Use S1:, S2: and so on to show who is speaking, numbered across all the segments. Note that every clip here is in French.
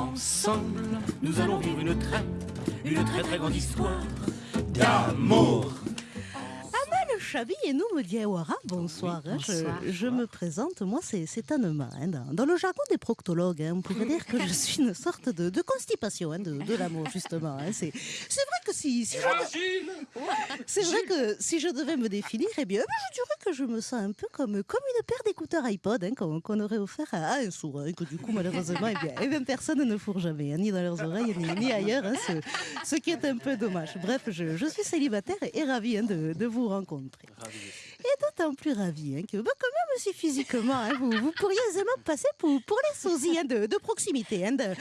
S1: Ensemble, nous allons vivre une très, une très très grande histoire d'amour.
S2: Chabi et nous me dit Awara, bonsoir. hein. Je-
S3: Bonsoir.
S2: Je, me présente, moi c'est Anema. hein. Dans, dans le jargon des proctologues, hein, on pourrait dire que je suis une sorte de, de constipation hein, de, de l'amour, justement. hein. C'est vrai que si, si je, c'est vrai que si je devais me définir, eh bien, je dirais que je me sens un peu comme, comme une paire d'écouteurs iPod hein, qu'on aurait offert à, à un sourd, hein, que du coup, malheureusement, eh bien, eh bien, personne ne fourre jamais, hein, ni dans leurs oreilles, ni, ni ailleurs, hein, ce, ce qui est un peu dommage. Bref, je, je suis célibataire et, et ravie hein, de, de vous rencontrer. Patrick. Ravi Et d'autant plus ravie hein, que, bah, quand même, si physiquement, hein, vous, vous pourriez aisément passer pour, pour les sosies hein, de, de proximité, hein, de, d'Anne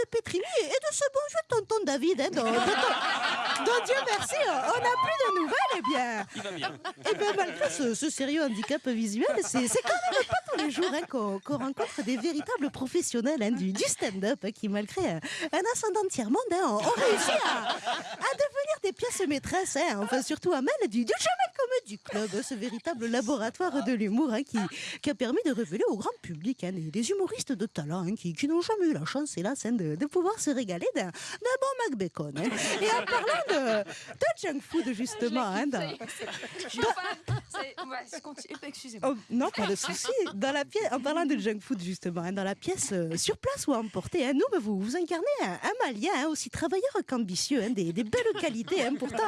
S2: de Pétrini et de ce bon vieux tonton David, dont, dont Dieu merci, on n'a plus de nouvelles, eh bien.
S1: Il va bien.
S2: Et bien malgré ce, ce sérieux handicap visuel, c'est quand même pas tous les jours qu'on rencontre des véritables professionnels du, du stand-up qui, malgré un, un ascendant tiers-monde, ont, réussi à, à devenir des pièces maîtresses. Enfin, surtout Amel du, du Jamel Comedy Club, hein, ce véritable laboratoire de l'humour hein, qui, qui a permis de révéler au grand public hein, des, des humoristes de talent hein, qui, qui n'ont jamais eu la chance, hélas, hein, de, de pouvoir se régaler d'un bon Mac Bacon. hein. Et en parlant de, de junk food, justement, hein.
S3: Excusez-moi.
S2: Oh, non, pas de souci. Dans la pièce, en parlant de junk food justement, hein, dans la pièce euh, sur place ou à emporter, hein, nous, vous, vous incarnez un, un Malien hein, aussi travailleur qu'ambitieux, hein, des, des belles qualités, hein, pourtant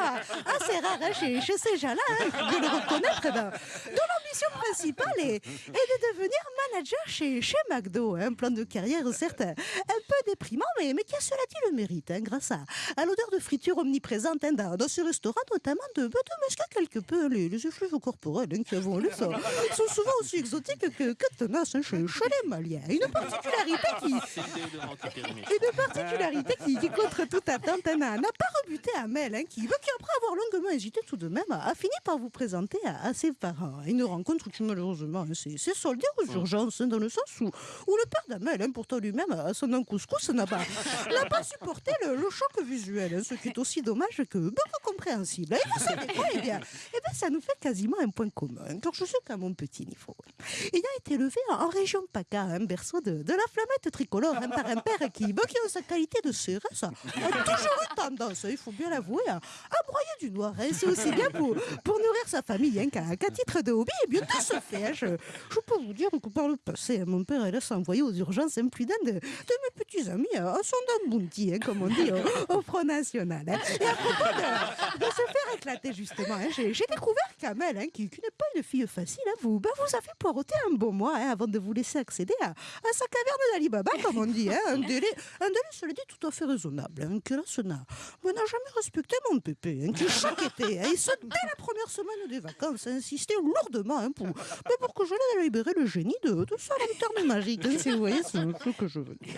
S2: assez rares hein, chez, chez ces gens-là, hein, de le reconnaître, dans, dont l'ambition principale est, de devenir manager chez, chez McDo. hein, un plan de carrière certes un peu déprimant, mais, mais qui a cela dit le mérite, hein, grâce à, l'odeur de friture omniprésente hein, dans, ce restaurant, notamment de, de masquer quelque peu les, les effluves corporels qui, avons lu, sont, sont souvent aussi exotiques que, que tenaces chez, chez les Maliens. Une particularité qui, une particularité qui, qui, contre toute attente, n'a pas rebuté Amel, qui, après avoir longuement hésité tout de même, a, fini par vous présenter à, ses parents. Rencontre qui, malheureusement, hein, s'est soldée aux urgences, hein, dans le sens où, où le père d'Amel, hein, pourtant lui-même, à son nom couscous, n'a pas, pas supporté le, le choc visuel, hein, ce qui est aussi dommage que beaucoup compréhensible. Et vous savez quoi Eh bien, eh bien, ça nous fait quasiment un point commun, car je sais qu'à mon petit niveau, il a été élevé en, région PACA, un berceau de, de la flammette tricolore, hein, par un père qui, bah, qui en sa qualité de CRS, a, toujours eu tendance, il faut bien l'avouer, à, à broyer du noir. C'est aussi bien pour, pour nourrir sa famille qu'à qu'à titre de hobby. Bien, de ce fait, hein, je, peux vous dire que par le passé, hein, mon père il a envoyé aux urgences plus d'un de, de mes petits amis à à son dame bounty, hein, comme on dit au, Front National. hein. Et à propos de, hein, j'ai découvert qu'Amel, hein, qui, n'est pas une fille facile, hein, vous, bah, vous avez poireauté un bon mois avant de vous laisser accéder à, sa caverne d'Ali Baba, comme on dit. un délai, un délai, cela dit, tout à fait raisonnable. Que là, ce n'a mais n'a jamais respecté mon pépé, qui chaque été, et ce, dès la première semaine des vacances, a insisté lourdement hein, pour, que je l'aide à libérer le génie de, de sa lanterne magique, si vous voyez ce que je veux dire.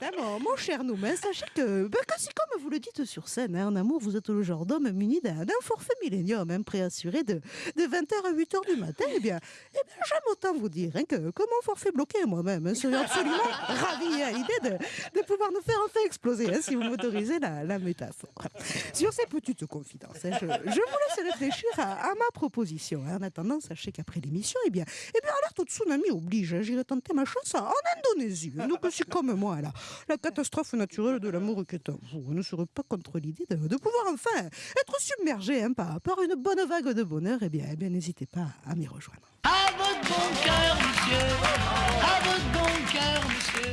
S2: Hein, mon, cher Noumen, sachez que, ben, que si, comme vous le dites sur scène, hein, en amour, vous êtes le genre d'homme muni d'un forfait millénium, hein, préassuré de, de 20h à 8h du matin, eh bien, eh bien j'aime autant vous dire hein, que, que mon forfait bloqué moi-même hein, serait absolument ravi à l'idée de, de pouvoir nous faire enfin exploser, hein, si vous m'autorisez la, la métaphore. Sur ces petites confidences, hein, je, je vous laisse réfléchir à, à ma proposition. hein. En attendant, sachez qu'après l'émission, eh bien, eh bien, alerte au tsunami oblige. hein, J'irai tenter ma chance en Indonésie. hein. Donc, si comme moi, là, la catastrophe naturelle de l'amour qui est en vous ne serait pas contre l'idée de, de pouvoir enfin être submergé hein, par, par une bonne vague de bonheur, eh bien, eh bien n'hésitez pas à m'y rejoindre.
S1: À votre bon cœur, monsieur. À votre bon cœur, monsieur.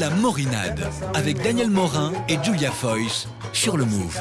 S4: La Morinade avec Daniel Morin et Julia Foyce sur le Move.